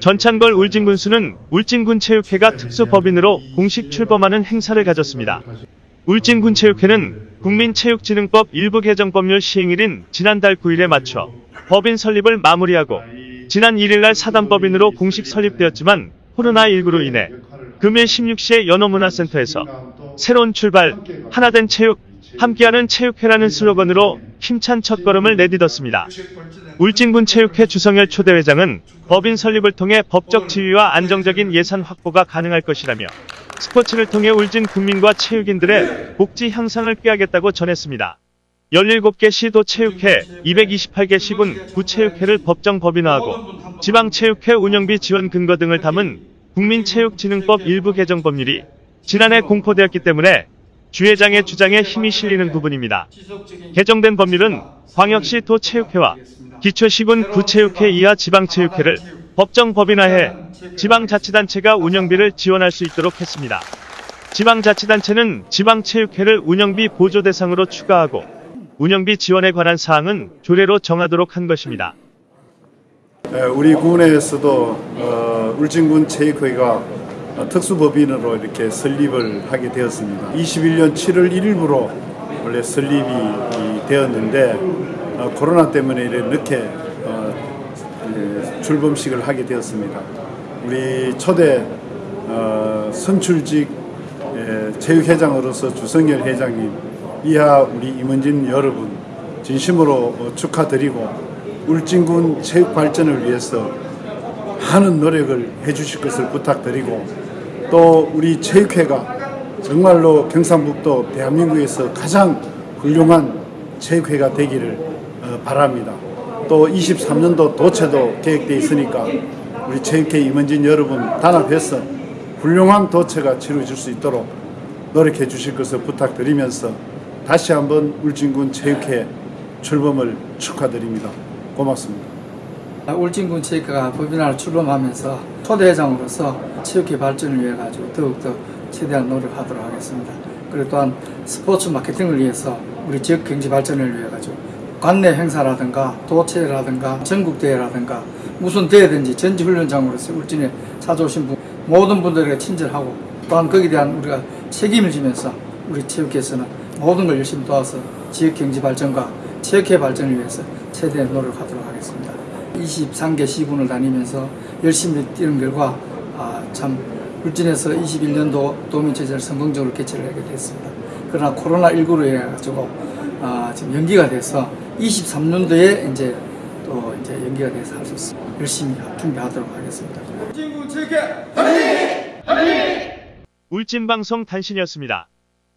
전창걸 울진군수는 울진군체육회가 특수법인으로 공식 출범하는 행사를 가졌습니다. 울진군체육회는 국민체육진흥법 일부 개정 법률 시행일인 지난달 9일에 맞춰 법인 설립을 마무리하고 지난 1일날 사단법인으로 공식 설립되었지만 코로나19로 인해 금일 16시에 연어문화센터에서 새로운 출발, 하나된 체육, 함께하는 체육회라는 슬로건으로 힘찬 첫걸음을 내딛었습니다. 울진군 체육회 주성열 초대회장은 법인 설립을 통해 법적 지위와 안정적인 예산 확보가 가능할 것이라며 스포츠를 통해 울진 국민과 체육인들의 복지 향상을 꾀하겠다고 전했습니다. 17개 시도 체육회, 228개 시군 구체육회를 법정 법인화하고 지방체육회 운영비 지원 근거 등을 담은 국민체육진흥법 일부 개정 법률이 지난해 공포되었기 때문에 주 회장의 주장에 힘이 실리는 부분입니다. 개정된 법률은 광역시 도체육회와 기초시군 구체육회 이하 지방체육회를 법정 법인화해 지방자치단체가 운영비를 지원할 수 있도록 했습니다. 지방자치단체는 지방체육회를 운영비 보조 대상으로 추가하고 운영비 지원에 관한 사항은 조례로 정하도록 한 것입니다. 에, 우리 군에서도 어, 울진군 체육회가 어, 특수법인으로 이렇게 설립을 하게 되었습니다. 21년 7월 1일부로 원래 설립이 이, 되었는데 어, 코로나 때문에 이렇게 늦게 어, 예, 출범식을 하게 되었습니다. 우리 초대 어, 선출직 예, 체육회장으로서 주성열 회장님 이하 우리 임원진 여러분 진심으로 어, 축하드리고 울진군 체육 발전을 위해서 많은 노력을 해주실 것을 부탁드리고 또 우리 체육회가 정말로 경상북도 대한민국에서 가장 훌륭한 체육회가 되기를 어, 바랍니다. 또 23년도 도체도 계획되어 있으니까 우리 체육회 임원진 여러분 단합해서 훌륭한 도체가 치러질 수 있도록 노력해 주실 것을 부탁드리면서 다시 한번 울진군 체육회 출범을 축하드립니다. 고맙습니다. 울진군 체육회가 법인화를 출범하면서 초대회장으로서 체육회 발전을 위해 가지고 더욱더 최대한 노력하도록 하겠습니다. 그리고 또한 스포츠 마케팅을 위해서 우리 지역 경제 발전을 위해 가지고 관내 행사라든가 도체라든가 전국대회라든가 무슨 대회든지 전지훈련장으로서 울진에 찾아오신 분 모든 분들에게 친절하고 또한 거기에 대한 우리가 책임을 지면서 우리 체육회에서는 모든 걸 열심히 도와서 지역 경제 발전과 체육회 발전을 위해서 최대한 노력하도록 하겠습니다. 23개 시군을 다니면서 열심히 뛰는 결과 아, 참 울진에서 21년도 도민체제를 성공적으로 개최를 하게 됐습니다. 그러나 코로나19로 인해 가지고 아, 지금 연기가 돼서 23년도에 이제 또 이제 연기가 돼서 할 수 있습니다. 열심히 준비하도록 하겠습니다. 울진방송 단신이었습니다.